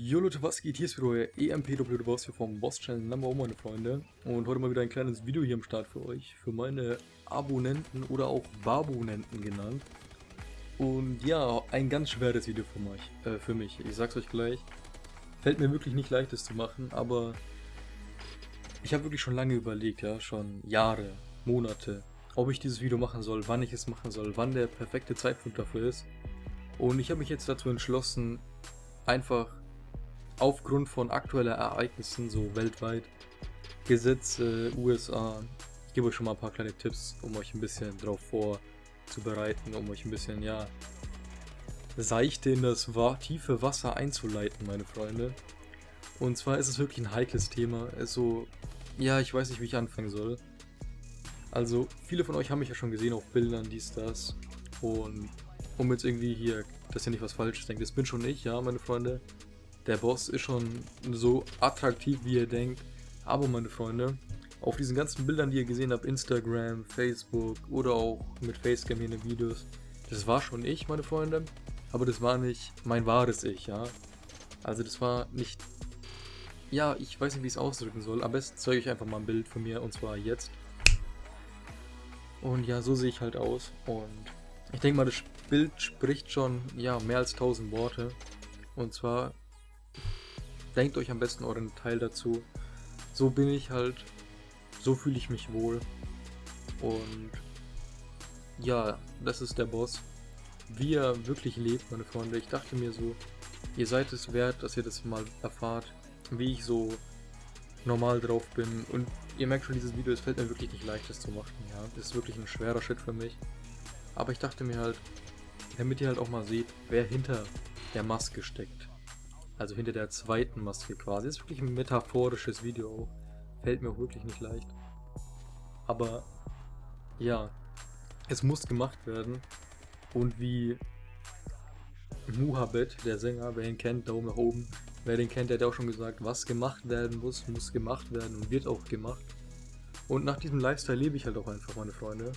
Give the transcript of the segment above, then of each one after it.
Jo Leute, was geht? Hier ist wieder euer EMPW Boss hier vom Boss Channel Number One, meine Freunde. Und heute mal wieder ein kleines Video hier am Start für euch, für meine Abonnenten oder auch Babonenten genannt. Und ja, ein ganz schweres Video für mich, äh, für mich. Ich sag's euch gleich. Fällt mir wirklich nicht leicht, das zu machen, aber ich habe wirklich schon lange überlegt, ja, schon Jahre, Monate, ob ich dieses Video machen soll, wann ich es machen soll, wann der perfekte Zeitpunkt dafür ist. Und ich habe mich jetzt dazu entschlossen, einfach aufgrund von aktuellen Ereignissen, so weltweit, Gesetze, USA, ich gebe euch schon mal ein paar kleine Tipps, um euch ein bisschen darauf vorzubereiten, um euch ein bisschen, ja, seichte in das tiefe Wasser einzuleiten, meine Freunde. Und zwar ist es wirklich ein heikles Thema. Es so, ja, ich weiß nicht, wie ich anfangen soll. Also, viele von euch haben mich ja schon gesehen auf Bildern, dies, das. Und um jetzt irgendwie hier, dass ihr nicht was Falsches denkt, das bin schon ich, ja, meine Freunde. Der Boss ist schon so attraktiv, wie ihr denkt. Aber meine Freunde, auf diesen ganzen Bildern, die ihr gesehen habt, Instagram, Facebook oder auch mit Facecam hier in den Videos, das war schon ich, meine Freunde. Aber das war nicht mein wahres Ich, ja. Also das war nicht... Ja, ich weiß nicht, wie ich es ausdrücken soll. Am besten zeige ich einfach mal ein Bild von mir und zwar jetzt. Und ja, so sehe ich halt aus. Und ich denke mal, das Bild spricht schon, ja, mehr als 1000 Worte. Und zwar denkt euch am besten euren Teil dazu. So bin ich halt, so fühle ich mich wohl. Und ja, das ist der Boss. Wie er wirklich lebt, meine Freunde. Ich dachte mir so, ihr seid es wert, dass ihr das mal erfahrt, wie ich so normal drauf bin. Und ihr merkt schon, dieses Video, es fällt mir wirklich nicht leicht, das zu machen. Ja, das ist wirklich ein schwerer Shit für mich. Aber ich dachte mir halt, damit ihr halt auch mal seht, wer hinter der Maske steckt. Also hinter der zweiten Maske quasi. Das ist wirklich ein metaphorisches Video. Fällt mir auch wirklich nicht leicht. Aber ja, es muss gemacht werden. Und wie Muhabet, der Sänger, wer ihn kennt, Daumen nach oben. Wer den kennt, der hat auch schon gesagt, was gemacht werden muss, muss gemacht werden und wird auch gemacht. Und nach diesem Lifestyle lebe ich halt auch einfach, meine Freunde.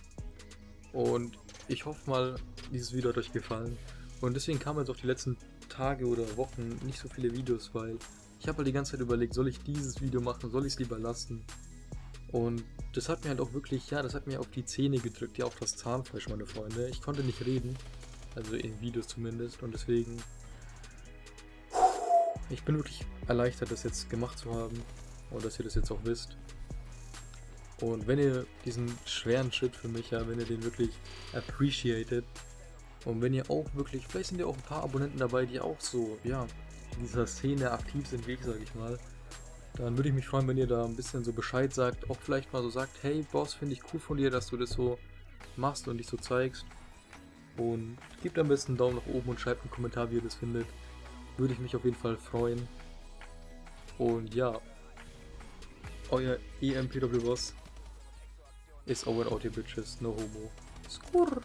Und ich hoffe mal, dieses Video hat euch gefallen. Und deswegen kamen jetzt auch die letzten Tage oder Wochen nicht so viele Videos, weil ich habe halt die ganze Zeit überlegt, soll ich dieses Video machen, soll ich es lieber lassen? Und das hat mir halt auch wirklich, ja, das hat mir auf die Zähne gedrückt, ja, auf das Zahnfleisch, meine Freunde. Ich konnte nicht reden, also in Videos zumindest, und deswegen, ich bin wirklich erleichtert, das jetzt gemacht zu haben und dass ihr das jetzt auch wisst. Und wenn ihr diesen schweren Shit für mich, ja, wenn ihr den wirklich appreciated, und wenn ihr auch wirklich, vielleicht sind ja auch ein paar Abonnenten dabei, die auch so, ja, in dieser Szene aktiv sind, wie ich, sage ich mal, dann würde ich mich freuen, wenn ihr da ein bisschen so Bescheid sagt, auch vielleicht mal so sagt, hey Boss, finde ich cool von dir, dass du das so machst und dich so zeigst. Und gebt am besten einen Daumen nach oben und schreibt einen Kommentar, wie ihr das findet. Würde ich mich auf jeden Fall freuen. Und ja, euer EMPW Boss ist over out here bitches, no homo. Skurr.